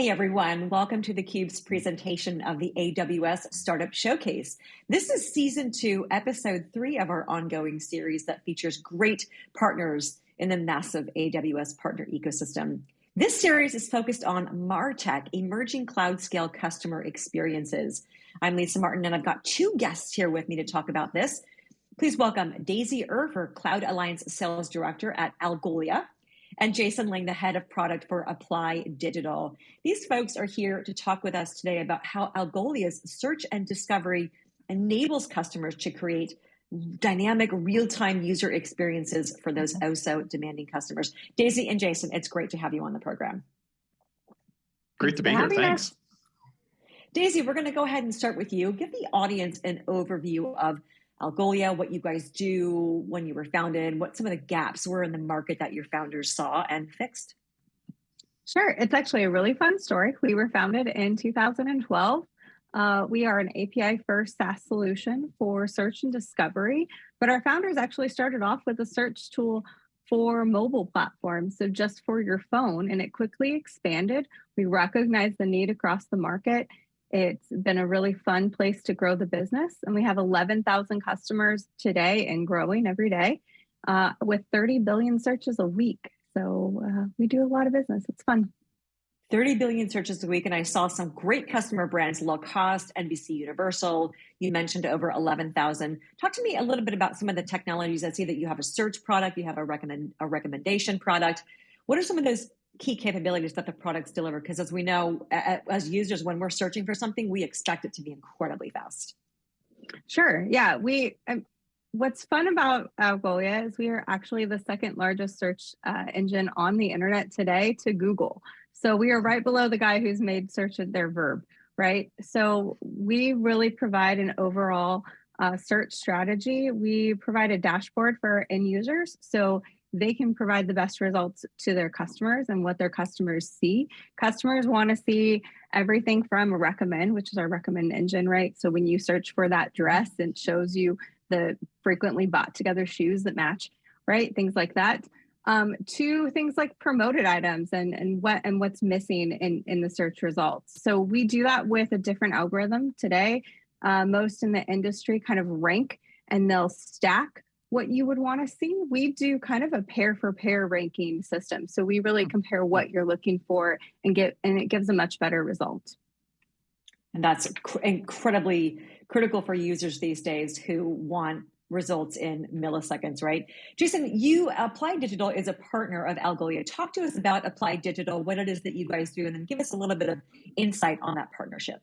Hey everyone, welcome to theCUBE's presentation of the AWS Startup Showcase. This is season two, episode three of our ongoing series that features great partners in the massive AWS partner ecosystem. This series is focused on MarTech, emerging cloud scale customer experiences. I'm Lisa Martin and I've got two guests here with me to talk about this. Please welcome Daisy Urfer, Cloud Alliance Sales Director at Algolia, and Jason Ling, the head of product for Apply Digital. These folks are here to talk with us today about how Algolia's search and discovery enables customers to create dynamic real-time user experiences for those mm-hmm. oh so demanding customers. Daisy and Jason, it's great to have you on the program. Great to be here, thanks. Daisy, we're gonna go ahead and start with you. Give the audience an overview of Algolia, what you guys do, when you were founded, what some of the gaps were in the market that your founders saw and fixed. Sure, it's actually a really fun story. We were founded in 2012. Uh, we are an API first SaaS solution for search and discovery, but our founders actually started off with a search tool for mobile platforms, so just for your phone, and it quickly expanded. We recognized the need across the market it's been a really fun place to grow the business. And we have 11,000 customers today and growing every day uh, with 30 billion searches a week. So uh, we do a lot of business. It's fun. 30 billion searches a week. And I saw some great customer brands, Lacoste, NBC Universal. You mentioned over 11,000. Talk to me a little bit about some of the technologies. I see that you have a search product, you have a, recommend, a recommendation product. What are some of those key capabilities that the products deliver. Because as we know as users when we're searching for something we expect it to be incredibly fast. Sure. Yeah we um, what's fun about algolia is we are actually the second largest search uh, engine on the internet today to google. So we are right below the guy who's made search their verb right? So we really provide an overall uh, search strategy. We provide a dashboard for end users. So they can provide the best results to their customers and what their customers see. Customers want to see everything from recommend, which is our recommend engine, right? So when you search for that dress, it shows you the frequently bought together shoes that match, right? Things like that. Um, to things like promoted items and, and what and what's missing in, in the search results. So we do that with a different algorithm today. Uh, most in the industry kind of rank and they'll stack what you would want to see. We do kind of a pair for pair ranking system. So we really mm. compare what you're looking for and get, and it gives a much better result. And that's incredibly critical for users these days who want results in milliseconds, right? Jason, you, Applied Digital is a partner of Algolia. Talk to us about Applied Digital, what it is that you guys do, and then give us a little bit of insight on that partnership.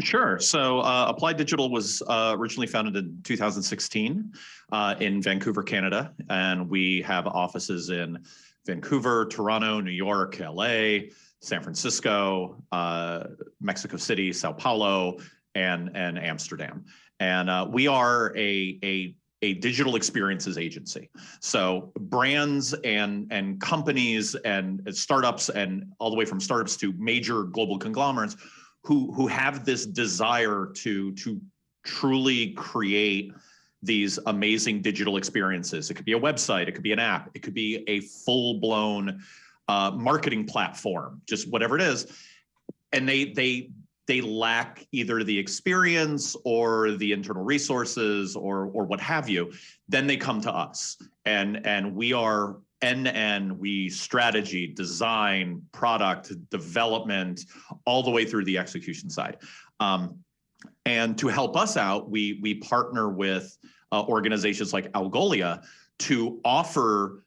Sure. So uh, Apply Digital was uh, originally founded in 2016 uh, in Vancouver, Canada, and we have offices in Vancouver, Toronto, New York, LA, San Francisco, uh, Mexico City, Sao Paulo, and, and Amsterdam. And uh, we are a, a a digital experiences agency. So brands and and companies and startups and all the way from startups to major global conglomerates who who have this desire to to truly create these amazing digital experiences. It could be a website, it could be an app, it could be a full blown uh, marketing platform, just whatever it is. And they they they lack either the experience or the internal resources or or what have you. Then they come to us, and and we are end to we strategy, design, product development, all the way through the execution side. Um, and to help us out, we we partner with uh, organizations like Algolia to offer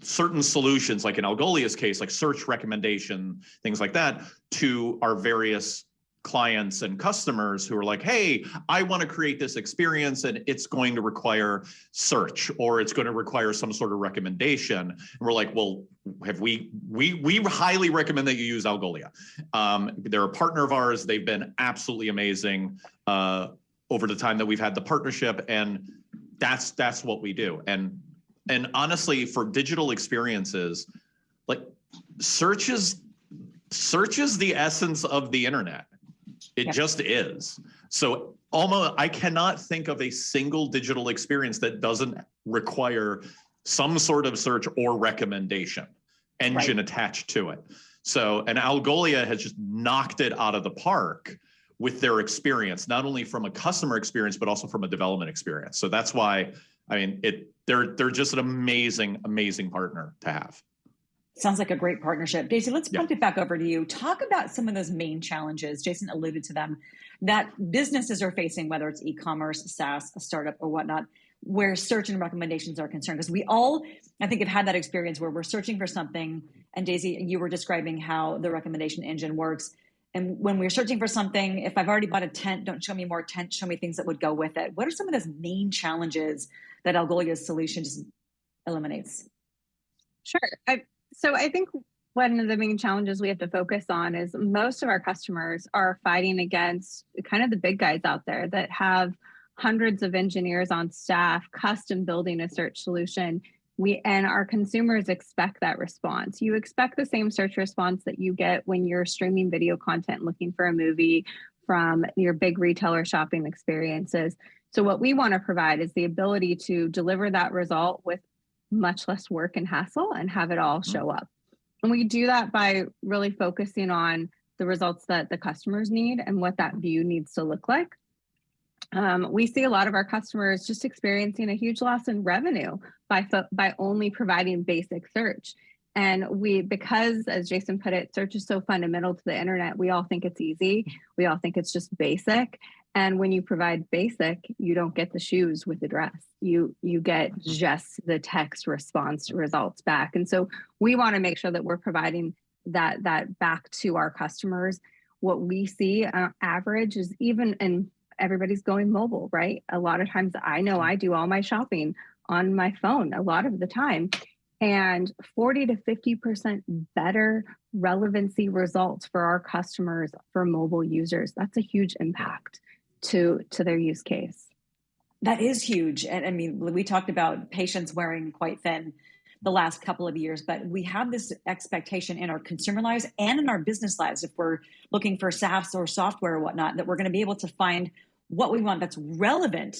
certain solutions, like in Algolia's case, like search recommendation, things like that, to our various clients and customers who are like, hey, I want to create this experience and it's going to require search or it's going to require some sort of recommendation. And we're like, well, have we, we, we highly recommend that you use Algolia. Um, they're a partner of ours. They've been absolutely amazing uh, over the time that we've had the partnership and that's, that's what we do. And, and honestly, for digital experiences, like search is, search is the essence of the internet it yeah. just is. So almost, I cannot think of a single digital experience that doesn't require some sort of search or recommendation engine right. attached to it. So, and Algolia has just knocked it out of the park with their experience, not only from a customer experience, but also from a development experience. So that's why, I mean, it they're they're just an amazing, amazing partner to have. Sounds like a great partnership. Daisy, let's yeah. it back over to you. Talk about some of those main challenges. Jason alluded to them that businesses are facing, whether it's e-commerce, SaaS, a startup, or whatnot, where search and recommendations are concerned. Because we all, I think, have had that experience where we're searching for something. And Daisy, you were describing how the recommendation engine works. And when we're searching for something, if I've already bought a tent, don't show me more tent, show me things that would go with it. What are some of those main challenges that Algolia's solution just eliminates? Sure. I, so I think one of the main challenges we have to focus on is most of our customers are fighting against kind of the big guys out there that have hundreds of engineers on staff custom building a search solution. We and our consumers expect that response. You expect the same search response that you get when you're streaming video content looking for a movie from your big retailer shopping experiences. So what we want to provide is the ability to deliver that result with much less work and hassle and have it all mm-hmm. show up. And we do that by really focusing on the results that the customers need and what that view needs to look like. Um, we see a lot of our customers just experiencing a huge loss in revenue by by only providing basic search. And we, because as Jason put it, search is so fundamental to the internet, we all think it's easy. We all think it's just basic. And when you provide basic, you don't get the shoes with the dress. You you get just the text response results back. And so we want to make sure that we're providing that that back to our customers. What we see on uh, average is even and everybody's going mobile, right? A lot of times I know I do all my shopping on my phone a lot of the time and 40 to 50% better relevancy results for our customers for mobile users. That's a huge impact to to their use case. That is huge. And I mean, we talked about patience wearing quite thin the last couple of years, but we have this expectation in our consumer lives and in our business lives, if we're looking for SaaS or software or whatnot, that we're going to be able to find what we want that's relevant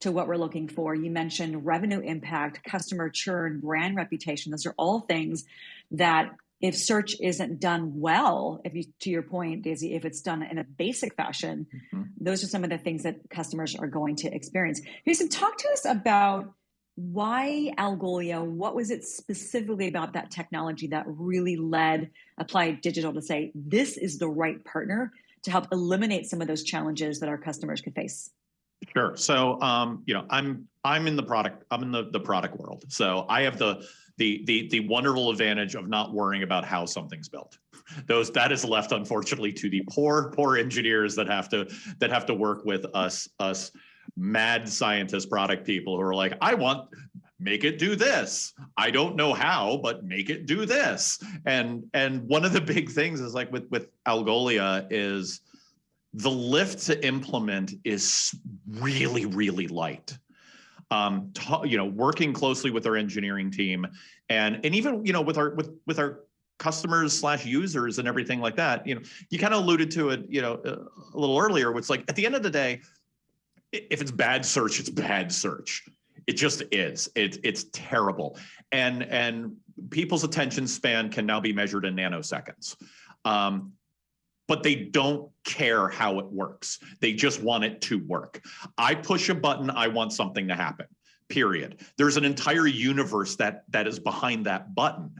to what we're looking for. You mentioned revenue impact, customer churn, brand reputation. Those are all things that if search isn't done well, if you to your point, Daisy, if it's done in a basic fashion, mm-hmm. those are some of the things that customers are going to experience. Jason, talk to us about why Algolia. What was it specifically about that technology that really led Applied Digital to say this is the right partner to help eliminate some of those challenges that our customers could face? Sure. So, um, you know, I'm I'm in the product. I'm in the the product world. So I have the the the the wonderful advantage of not worrying about how something's built. Those that is left unfortunately to the poor poor engineers that have to that have to work with us us mad scientist product people who are like, I want make it do this. I don't know how, but make it do this. And and one of the big things is like with with Algolia is the lift to implement is really really light um, you know, working closely with our engineering team and and even you know with our with with our customers slash users and everything like that. You know, you kind of alluded to it, you know, a little earlier. It's like at the end of the day, if it's bad search, it's bad search. It just is. It, it's terrible, and and people's attention span can now be measured in nanoseconds. Um, but they don't care how it works. They just want it to work. I push a button, I want something to happen. Period. There's an entire universe that that is behind that button.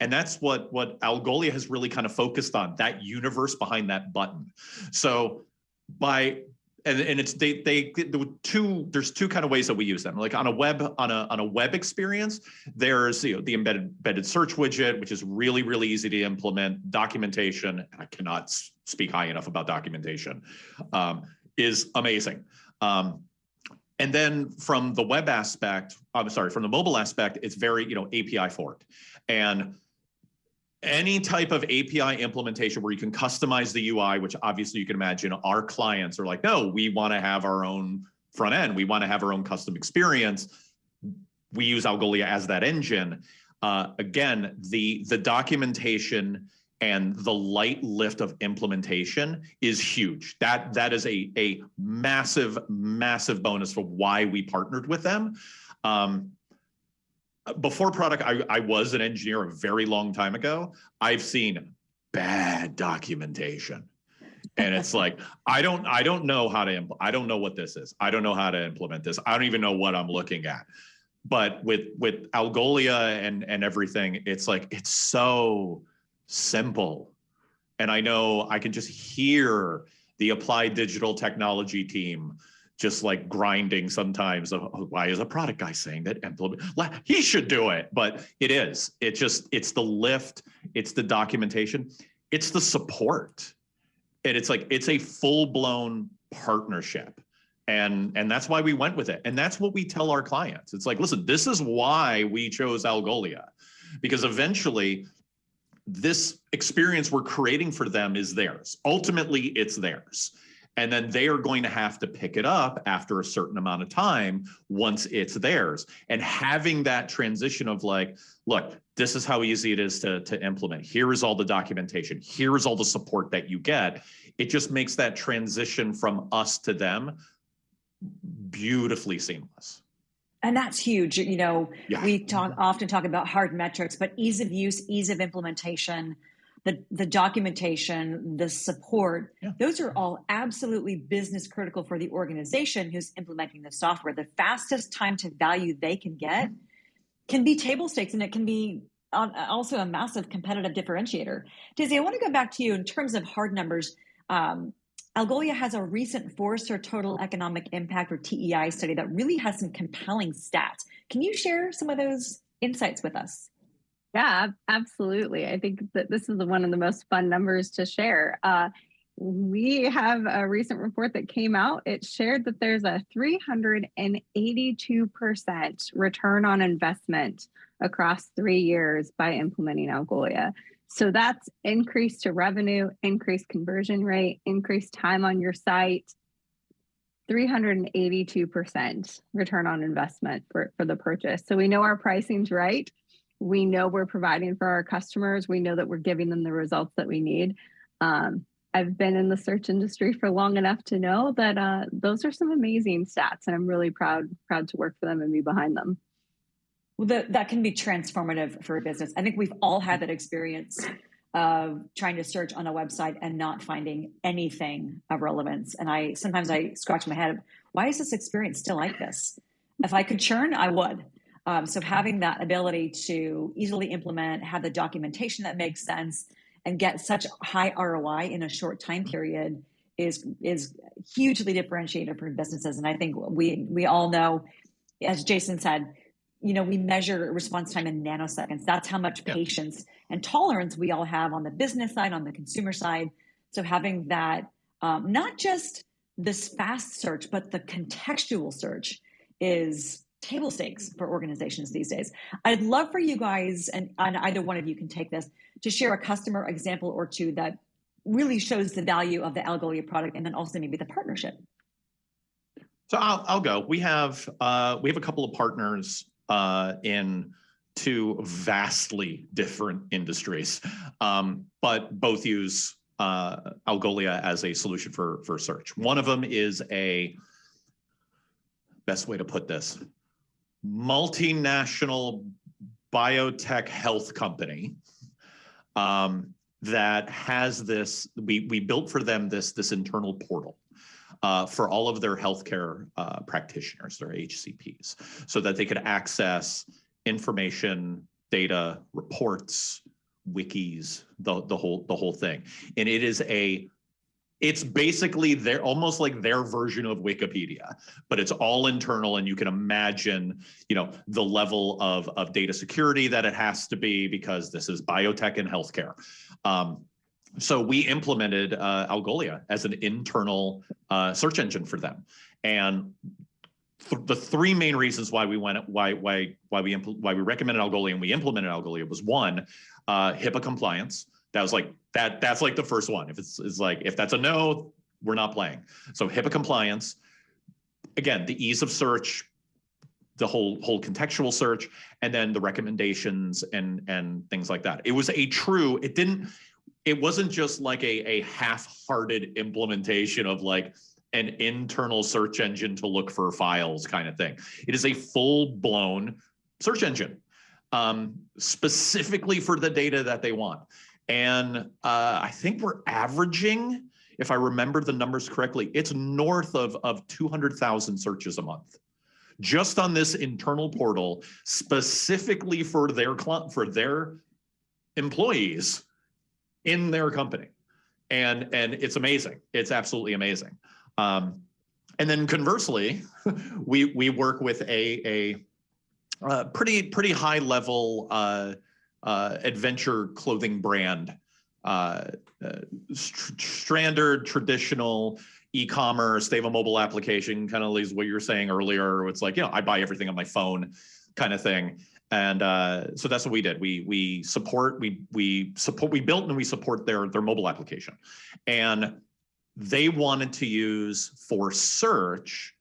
And that's what what Algolia has really kind of focused on, that universe behind that button. So by and, and it's they they the two there's two kind of ways that we use them. Like on a web on a on a web experience there's you know the embedded embedded search widget which is really really easy to implement. Documentation i cannot speak high enough about documentation um, is amazing. Um, and then from the web aspect i'm sorry from the mobile aspect it's very you know api forward and any type of API implementation where you can customize the UI, which obviously you can imagine our clients are like, no, we want to have our own front end. We want to have our own custom experience. We use Algolia as that engine. Uh, again, the the documentation and the light lift of implementation is huge. That that is a a massive massive bonus for why we partnered with them. Um, before product, I, I was an engineer a very long time ago. I've seen bad documentation. and it's like i don't i don't know how to impl- i don't know what this is i don't know how to implement this i don't even know what i'm looking at but with with algolia and and everything it's like it's so simple and i know i can just hear the applied digital technology team just like grinding sometimes of oh, why is a product guy saying that implement he should do it but it is. It just it's the lift it's the documentation it's the support. And it's like it's a full-blown partnership. And and that's why we went with it. And that's what we tell our clients. It's like listen this is why we chose algolia. Because eventually this experience we're creating for them is theirs. Ultimately it's theirs and then they are going to have to pick it up after a certain amount of time once it's theirs. And having that transition of like look this is how easy it is to, to implement. Here is all the documentation. Here is all the support that you get. It just makes that transition from us to them beautifully seamless. And that's huge. You know yeah. we mm-hmm. talk often talk about hard metrics but ease of use ease of implementation the, the documentation, the support, yeah. those are all absolutely business critical for the organization who's implementing the software. The fastest time to value they can get can be table stakes and it can be also a massive competitive differentiator. Daisy, I want to go back to you in terms of hard numbers. Um, Algolia has a recent Forrester Total Economic Impact or TEI study that really has some compelling stats. Can you share some of those insights with us? Yeah, absolutely. I think that this is one of the most fun numbers to share. Uh, we have a recent report that came out. It shared that there's a 382% return on investment across three years by implementing Algolia. So that's increased to revenue, increased conversion rate, increased time on your site, 382% return on investment for, for the purchase. So we know our pricing's right we know we're providing for our customers. We know that we're giving them the results that we need. Um, I've been in the search industry for long enough to know that uh, those are some amazing stats, and I'm really proud proud to work for them and be behind them. Well, the, that can be transformative for a business. I think we've all had that experience of trying to search on a website and not finding anything of relevance. And I sometimes I scratch my head, why is this experience still like this? If I could churn, I would. Um, so having that ability to easily implement, have the documentation that makes sense, and get such high ROI in a short time period is is hugely differentiated for businesses. And I think we we all know, as Jason said, you know, we measure response time in nanoseconds. That's how much yeah. patience and tolerance we all have on the business side, on the consumer side. So having that, um, not just this fast search, but the contextual search is table stakes for organizations these days. I'd love for you guys, and, and either one of you can take this, to share a customer example or two that really shows the value of the Algolia product, and then also maybe the partnership. So I'll, I'll go. We have uh, we have a couple of partners uh, in two vastly different industries, um, but both use uh, Algolia as a solution for for search. One of them is a best way to put this multinational biotech health company um, that has this. We we built for them this this internal portal. Uh, for all of their healthcare uh, practitioners, their HCPs, so that they could access information, data, reports, wikis, the the whole the whole thing. And it is a it's basically their almost like their version of wikipedia but it's all internal and you can imagine you know the level of, of data security that it has to be because this is biotech and healthcare. Um, so we implemented uh, algolia as an internal uh, search engine for them. And th the three main reasons why we went why why why we why we recommended algolia and we implemented algolia was one uh, hipaa compliance that was like that. That's like the first one. If it's, it's like if that's a no, we're not playing. So HIPAA compliance. Again, the ease of search, the whole whole contextual search, and then the recommendations and and things like that. It was a true. It didn't. It wasn't just like a a half-hearted implementation of like an internal search engine to look for files kind of thing. It is a full-blown search engine um, specifically for the data that they want. And uh, I think we're averaging, if I remember the numbers correctly, it's north of, of 200,000 searches a month. Just on this internal portal specifically for their for their employees in their company. And and it's amazing. It's absolutely amazing. Um, and then conversely we we work with a a uh, pretty pretty high level uh, uh, adventure clothing brand uh, uh, standard traditional e-commerce they have a mobile application kind of is what you were saying earlier it's like you know i buy everything on my phone kind of thing and uh, so that's what we did. We we support we we support we built and we support their their mobile application, and they wanted to use for search.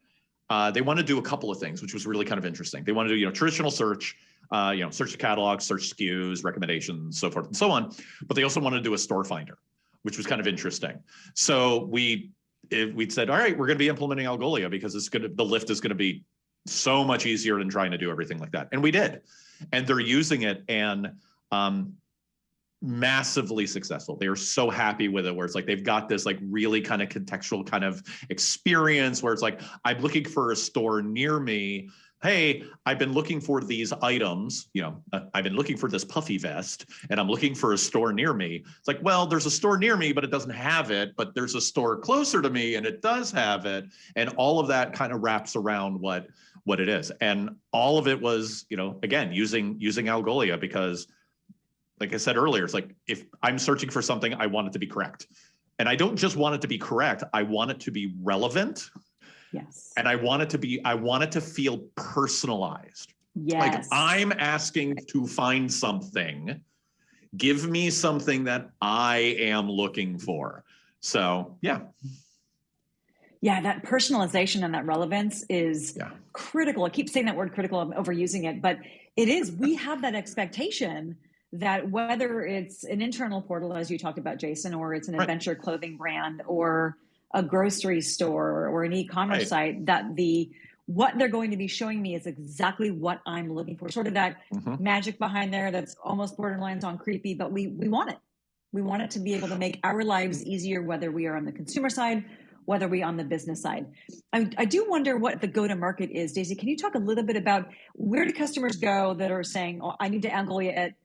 Uh, they want to do a couple of things, which was really kind of interesting. They want to do you know traditional search, uh, you know search the catalog, search SKUs, recommendations, so forth and so on. But they also wanted to do a store finder, which was kind of interesting. So we we said, all right, we're going to be implementing Algolia because it's going to the lift is going to be so much easier than trying to do everything like that. And we did. And they're using it and um, massively successful. They are so happy with it where it's like they've got this like really kind of contextual kind of experience where it's like, I'm looking for a store near me hey, I've been looking for these items, you know, uh, I've been looking for this puffy vest and I'm looking for a store near me. It's like, well, there's a store near me, but it doesn't have it, but there's a store closer to me and it does have it. And all of that kind of wraps around what what it is. And all of it was, you know, again, using using Algolia because like I said earlier, it's like if I'm searching for something, I want it to be correct. And I don't just want it to be correct, I want it to be relevant Yes. And I want it to be, I want it to feel personalized. Yes. Like I'm asking to find something, give me something that I am looking for. So, yeah. Yeah, that personalization and that relevance is yeah. critical. I keep saying that word critical, I'm overusing it, but it is. We have that expectation that whether it's an internal portal, as you talked about, Jason, or it's an right. adventure clothing brand or a grocery store or an e-commerce right. site that the what they're going to be showing me is exactly what I'm looking for. Sort of that mm-hmm. magic behind there that's almost borderlines on creepy, but we we want it. We want it to be able to make our lives easier, whether we are on the consumer side, whether we on the business side. I, I do wonder what the go-to-market is. Daisy, can you talk a little bit about where do customers go that are saying, "Oh, I need to angle it,"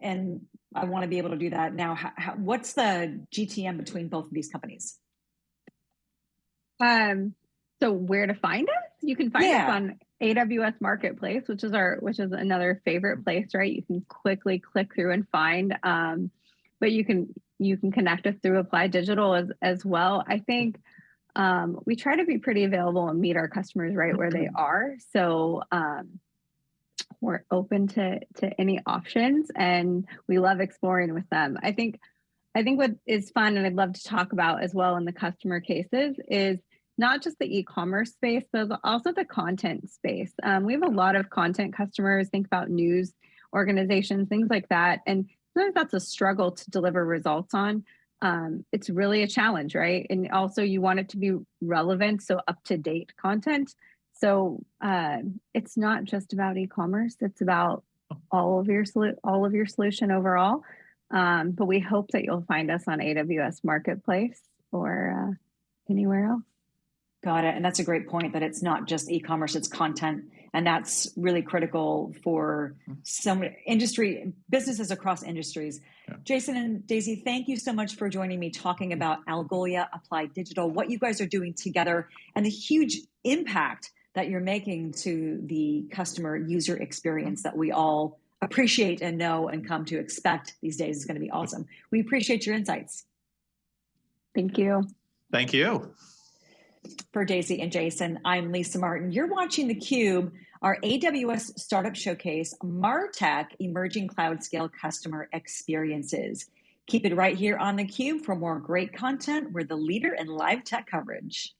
and I want to be able to do that now? How, how, what's the GTM between both of these companies? Um, so where to find us? You can find yeah. us on AWS Marketplace, which is our which is another favorite place, right? You can quickly click through and find. Um, but you can you can connect us through Apply Digital as as well. I think um, we try to be pretty available and meet our customers right where they are. So um, we're open to to any options, and we love exploring with them. I think I think what is fun, and I'd love to talk about as well in the customer cases, is not just the e-commerce space, but also the content space. Um, we have a lot of content customers, think about news organizations, things like that. And sometimes that's a struggle to deliver results on. Um, it's really a challenge, right? And also you want it to be relevant, so up-to-date content. So uh, it's not just about e-commerce; it's about all of your all of your solution overall. Um, but we hope that you'll find us on AWS Marketplace or uh, anywhere else. Got it. And that's a great point that it's not just e-commerce, it's content. And that's really critical for some industry businesses across industries. Yeah. Jason and Daisy, thank you so much for joining me talking about Algolia Applied Digital, what you guys are doing together, and the huge impact that you're making to the customer user experience that we all appreciate and know and come to expect these days is going to be awesome. We appreciate your insights. Thank you. Thank you. For Daisy and Jason, I'm Lisa Martin. You're watching theCUBE, our AWS Startup Showcase, MarTech Emerging Cloud Scale Customer Experiences. Keep it right here on theCUBE for more great content. We're the leader in live tech coverage.